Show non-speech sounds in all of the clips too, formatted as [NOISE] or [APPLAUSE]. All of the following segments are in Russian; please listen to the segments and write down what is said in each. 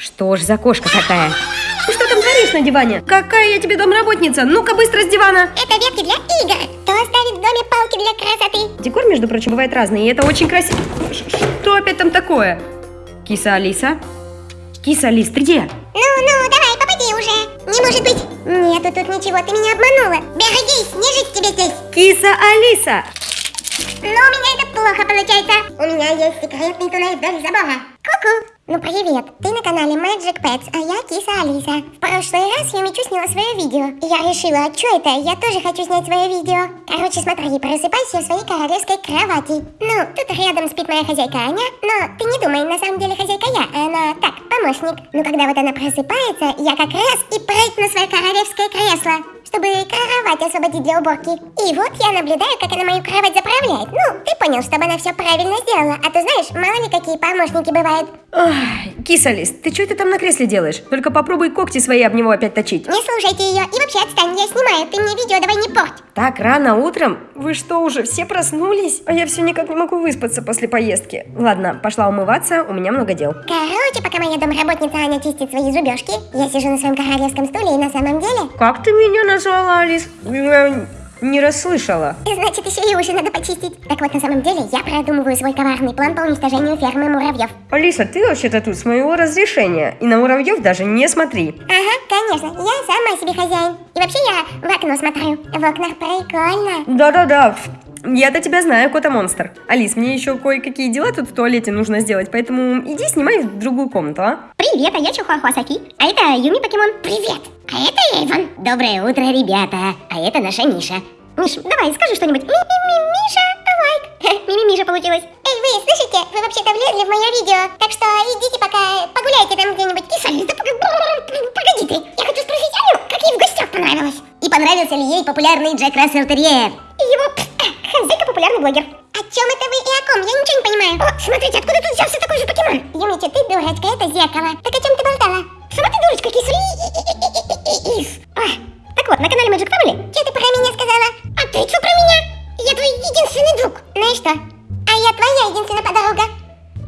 Что ж за кошка такая? Ты что там горишь на диване? Какая я тебе домработница? Ну-ка быстро с дивана! Это ветки для игр. Кто оставит в доме палки для красоты? Декор, между прочим, бывает разный, и это очень красиво. Что опять там такое? Киса Алиса? Киса Алис, ты где? Ну-ну, давай, попади уже. Не может быть. Нету тут ничего, ты меня обманула. Берегись, не жить тебе здесь. Киса Алиса! Но у меня это плохо получается. У меня есть секретный туннель вдоль забора. Ку-ку. Ну привет, ты на канале Magic Pets, а я Киса Алиса. В прошлый раз я Мичу сняла свое видео. И я решила, что это? Я тоже хочу снять свое видео. Короче, смотри, просыпайся в своей королевской кровати. Ну, тут рядом спит моя хозяйка Аня, но ты не думай, на самом деле хозяйка я, она так, помощник. Ну, когда вот она просыпается, я как раз и прыгну на свое королевское кресло чтобы кровать освободить для уборки. И вот я наблюдаю, как она мою кровать заправляет. Ну, ты понял, чтобы она все правильно сделала. А то знаешь, мало ли какие помощники бывают. Ох, киса Алис, ты что это там на кресле делаешь? Только попробуй когти свои об него опять точить. Не слушайте ее. И вообще отстань, я снимаю. Ты мне видео давай не порть. Так рано утром? Вы что, уже все проснулись? А я все никак не могу выспаться после поездки. Ладно, пошла умываться, у меня много дел. Короче, пока моя домработница Аня чистит свои зубежки, я сижу на своем королевском стуле и на самом деле... Как ты меня назвала, Алис? Я не расслышала. Значит, еще и уши надо почистить. Так вот, на самом деле, я продумываю свой коварный план по уничтожению фермы муравьев. Алиса, ты вообще-то тут с моего разрешения. И на муравьев даже не смотри. Ага, конечно, я сама себе хозяин. И вообще я в окно смотрю. В окнах прикольно. Да-да-да. Я-то тебя знаю, кота-монстр. Алис, мне еще кое-какие дела тут в туалете нужно сделать, поэтому иди снимай в другую комнату, а? Привет, а я Чихуахуа Саки. А это Юми Покемон. Привет. А это Эйвон. Доброе утро, ребята. А это наша Миша. Миш, давай, скажи что-нибудь. Ми-ми-ми-миша, лайк. [LAUGHS] Ми-ми-миша получилось. Эй, вы слышите? Вы вообще-то влезли в мое видео. Так что идите пока погуляйте там где-нибудь. Кисалис, да пога- [LAUGHS] погоди ты. Я хочу спросить Аню, как ей в гостях понравилось. И понравился ли ей популярный Джек Рассел Терьер? Смотрите, откуда тут взялся такой же покемон? Юмичи, ты дурочка, это зеркало. Так о чем ты болтала? Сама ты дурочка, кисри. Так вот, на канале Magic Family. Что ты про меня сказала? А ты что про меня? Я твой единственный друг. Ну и что? А я твоя единственная подруга.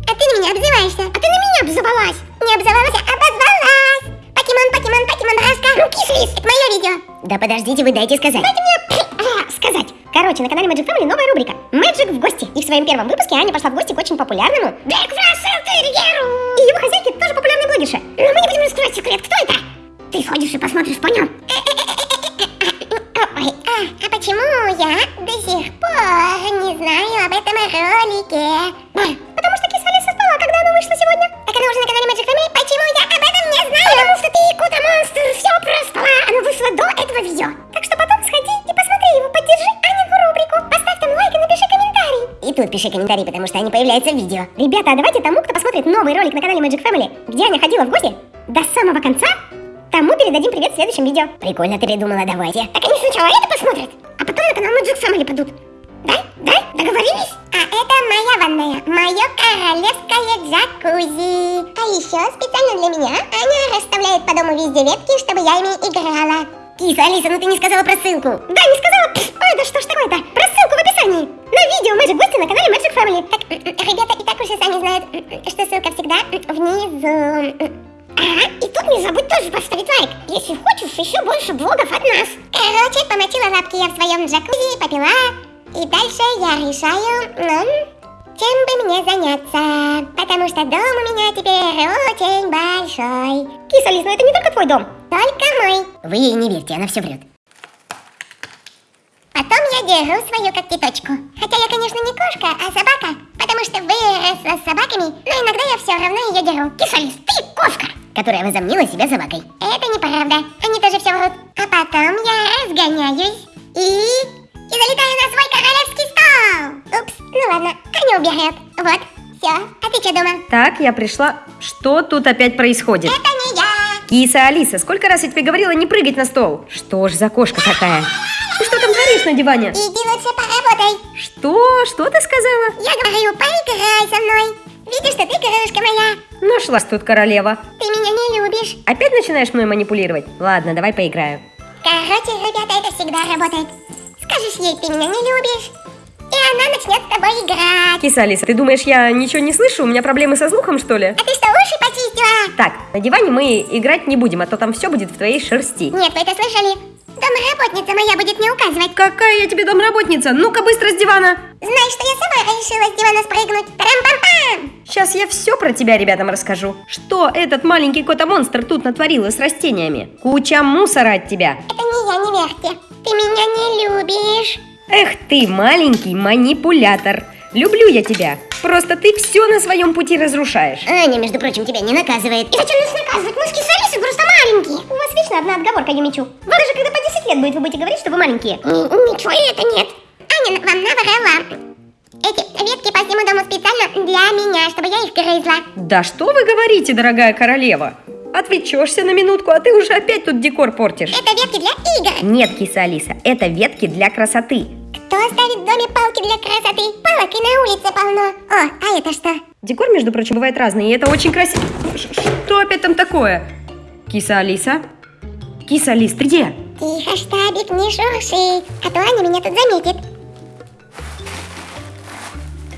А ты на меня обзываешься. А ты на меня обзывалась. Не обзывалась, а обозвалась. Покемон, покемон, покемон, раска. Ну, кислис, это мое видео. Да подождите, вы дайте сказать. Дайте мне а. Короче, на канале Magic Family новая рубрика Magic в гости. И в своем первом выпуске Аня пошла в гости к очень популярному Джек Рассел. И его хозяйке тоже популярной блогерша. Но мы не будем раскрывать секрет, кто это? Ты сходишь и посмотришь, понял? Ой, а, а почему я до сих пор не знаю об этом ролике? Пиши комментарий, потому что они появляются в видео. Ребята, а давайте тому, кто посмотрит новый ролик на канале Magic Family, где Аня ходила в гости, до самого конца Тому передадим привет в следующем видео. Прикольно ты придумала, давайте. Так они сначала это посмотрят, а потом на канал Magic Family падут. Да? Да? Договорились? А это моя ванная, мое королевское джакузи. А еще специально для меня Аня расставляет по дому везде ветки, чтобы я ими играла. Киса, Алиса, ну ты не сказала про ссылку. Да, не сказала. Пф, ой, да что ж такое-то? Про ссылку в описании. На видео Magic Гости на канале Magic Family. Так, м, м, ребята и так уже сами знают, м, что ссылка всегда внизу. Ага, и тут не забудь тоже поставить лайк, если хочешь еще больше блогов от нас. Короче, помочила лапки я в своем джакузи, попила, и дальше я решаю, ну, чем бы мне заняться. Потому что дом у меня теперь очень большой. Киса, Лиз, ну это не только твой дом. Только мой. Вы ей не верьте, она все врет. Я держу свою когтеточку. Хотя я, конечно, не кошка, а собака. Потому что выросла с собаками, но иногда я все равно ее держу. Кисалис, ты кошка! Которая возомнила себя собакой. Это неправда. Они тоже все врут. А потом я разгоняюсь и... И залетаю на свой королевский стол. Упс, ну ладно, Аня уберет. Вот, все. А ты что думал? Так, я пришла. Что тут опять происходит? Это не я. Киса Алиса, сколько раз я тебе говорила не прыгать на стол? Что ж за кошка такая? Горишь на диване? Иди лучше поработай. Что? Что ты сказала? Я говорю, поиграй со мной. Видишь, что ты крышка моя. Нашлась тут королева. Ты меня не любишь. Опять начинаешь мной манипулировать? Ладно, давай поиграю. Короче, ребята, это всегда работает. Скажешь ей, ты меня не любишь. И она начнет с тобой играть. Киса Алиса, ты думаешь, я ничего не слышу? У меня проблемы со слухом, что ли? А ты что, уши почистила? Так, на диване мы играть не будем, а то там все будет в твоей шерсти. Нет, вы это слышали? Домработница моя будет мне указывать. Какая я тебе домработница? Ну-ка быстро с дивана. Знаешь, что я сама решила с дивана спрыгнуть? Тарам-пам-пам! Сейчас я все про тебя ребятам расскажу. Что этот маленький кота-монстр тут натворила с растениями? Куча мусора от тебя. Это не я, не верьте. Ты меня не любишь. Эх ты, маленький манипулятор. Люблю я тебя. Просто ты все на своем пути разрушаешь. Аня, между прочим, тебя не наказывает. И зачем нас наказывать? Мы с Кисарисой просто маленькие. У вас вечно одна отговорка, я мечу. Вот даже когда по 10 лет будет, вы будете говорить, что вы маленькие. Ничего это нет. Аня вам наврала. Эти ветки по всему дому специально для меня, чтобы я их грызла. Да что вы говорите, дорогая королева? Отвлечешься на минутку, а ты уже опять тут декор портишь. Это ветки для игр. Нет, киса Алиса, это ветки для красоты. Кто оставит в доме палки для красоты? Палок и на улице полно. О, а это что? Декор, между прочим, бывает разный, и это очень красиво. Что опять там такое? Киса Алиса? Киса Алис, ты где? Тихо, штабик, не шурши, а то Аня меня тут заметит.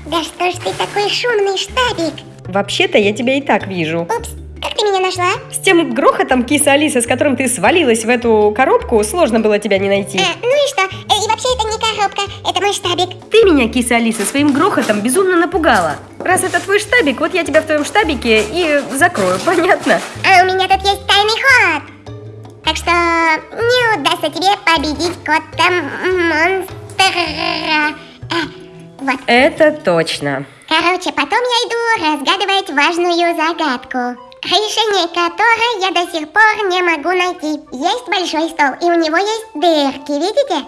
Да что ж ты такой шумный, штабик? Вообще-то я тебя и так вижу. Упс, как ты меня нашла? С тем грохотом, киса Алиса, с которым ты свалилась в эту коробку, сложно было тебя не найти. А, ну и что? Мой штабик. Ты меня, киса Алиса, своим грохотом безумно напугала. Раз это твой штабик, вот я тебя в твоем штабике и закрою, [LAUGHS] понятно? А у меня тут есть тайный ход. Так что не удастся тебе победить кота монстра. А, вот. Это точно. Короче, потом я иду разгадывать важную загадку, решение которой я до сих пор не могу найти. Есть большой стол, и у него есть дырки, видите?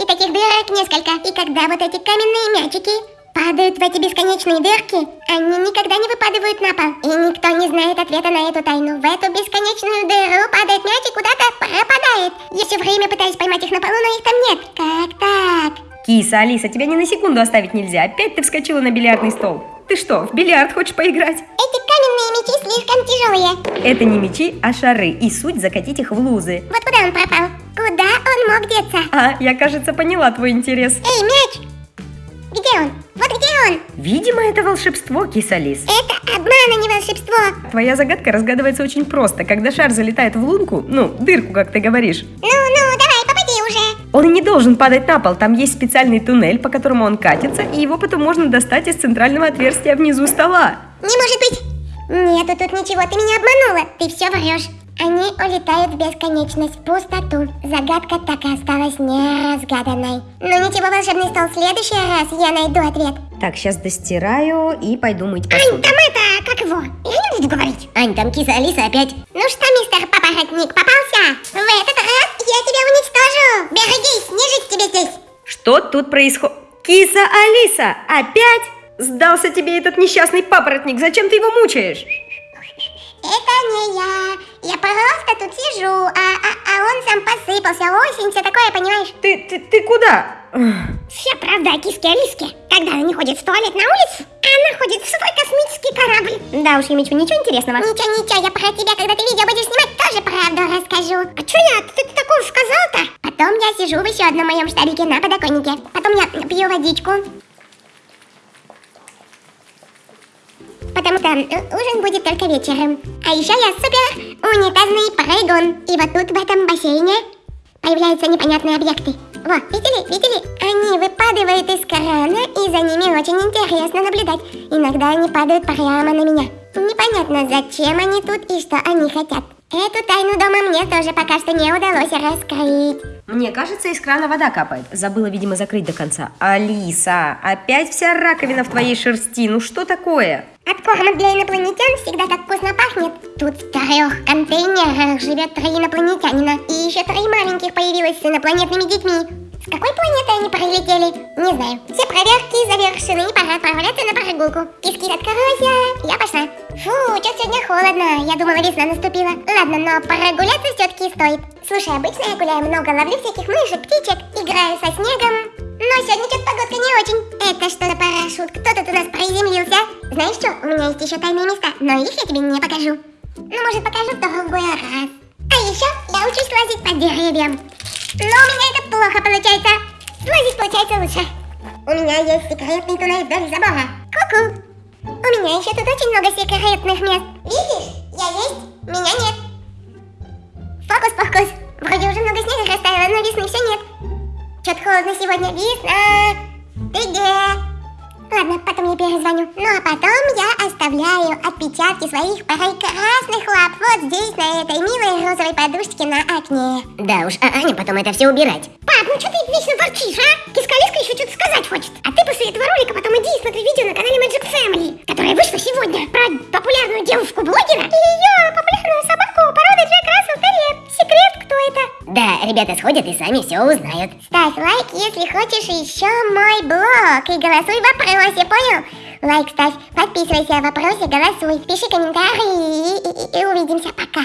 И таких дырок несколько. И когда вот эти каменные мячики падают в эти бесконечные дырки, они никогда не выпадают на пол. И никто не знает ответа на эту тайну. В эту бесконечную дыру падает мяч и куда-то пропадает. Я все время пытаюсь поймать их на полу, но их там нет. Как так? Киса, Алиса, тебя ни на секунду оставить нельзя. Опять ты вскочила на бильярдный стол. Ты что, в бильярд хочешь поиграть? Эти каменные мячи слишком тяжелые. Это не мечи, а шары, и суть закатить их в лузы. Вот куда он пропал? Он мог деться? А, я, кажется, поняла твой интерес. Эй, мяч! Где он? Вот где он? Видимо, это волшебство, киса Алис. Это обман, а не волшебство. Твоя загадка разгадывается очень просто. Когда шар залетает в лунку, ну, дырку, как ты говоришь, Ну, ну, давай, попади уже. он не должен падать на пол. Там есть специальный туннель, по которому он катится, и его потом можно достать из центрального отверстия внизу стола. Не может быть. Нету тут ничего, ты меня обманула. Ты все врешь. Они улетают в бесконечность, в пустоту. Загадка так и осталась неразгаданной. Но ничего, волшебный стол, в следующий раз я найду ответ. Так, сейчас достираю и пойду мыть Ань, посуду. там это, как его? Я не буду говорить. Ань, там киса Алиса опять. Ну что, мистер папоротник, попался? В этот раз я тебя уничтожу. Берегись, не жить тебе здесь. Что тут происходит? Киса Алиса, опять? Сдался тебе этот несчастный папоротник, зачем ты его мучаешь? Я. Просто тут сижу, а, а, а он сам посыпался. Осень, все такое, понимаешь? Ты, ты, ты куда? Вся правда о киске Алиске. Когда она не ходит в туалет на улицу, она ходит в свой космический корабль. Да уж, Емичу, ничего интересного. Ничего, ничего, я про тебя, когда ты видео будешь снимать, тоже правду расскажу. А что я? Ты, ты такое сказал-то? Потом я сижу в еще одном моем штабике на подоконнике. Потом я пью водичку. Потому что э, ужин будет только вечером. А еще я супер унитазный прыгун. И вот тут в этом бассейне появляются непонятные объекты. Во, видели, видели? Они выпадают из крана, и за ними очень интересно наблюдать. Иногда они падают прямо на меня. Непонятно, зачем они тут и что они хотят. Эту тайну дома мне тоже пока что не удалось раскрыть. Мне кажется, из крана вода капает. Забыла, видимо, закрыть до конца. Алиса, опять вся раковина в твоей шерсти. Ну что такое? От корма для инопланетян всегда так вкусно пахнет. Тут в трех контейнерах живет три инопланетянина. И еще три маленьких появилось с инопланетными детьми. С какой планеты они прилетели? Не знаю. Все проверки завершены, пора отправляться на прогулку. Киски, сегодня холодно. Я думала, весна наступила. Ладно, но прогуляться все-таки стоит. Слушай, обычно я гуляю много, ловлю всяких мышек, птичек, играю со снегом. Но сегодня что-то погодка не очень. Это что за парашют? Кто тут у нас приземлился? Знаешь что, у меня есть еще тайные места, но их я тебе не покажу. Ну, может, покажу в другой раз. А еще я учусь лазить по деревьям. Но у меня это плохо получается. Лазить получается лучше. У меня есть секретный туннель вдоль забора. Ку-ку. У меня еще тут очень много секретных мест. Видишь? Я есть, меня нет. Фокус-покус. Вроде уже много снега растаяло, но весны все нет. Что-то холодно сегодня. Весна. Ты где? Ладно, потом я перезвоню. Ну а потом я оставляю отпечатки своих прекрасных лап вот здесь, на этой милой розовой подушечке на окне. Да уж, а Аня потом это все убирать. Пап, ну что ты вечно ворчишь, а? Кискалиска еще что-то сказать хочет. А ты после этого ролика потом иди и смотри видео на канале Magic Family, которое вышло сегодня про популярную девушку-блогера и ее популярную собаку породы Джек Рассел Терьер. Секрет, кто это? Да, ребята сходят и сами все узнают. Ставь лайк, если хочешь еще мой блог и голосуй в вопросе, понял? Лайк ставь, подписывайся в вопросе, голосуй, пиши комментарии и, и, и увидимся, пока.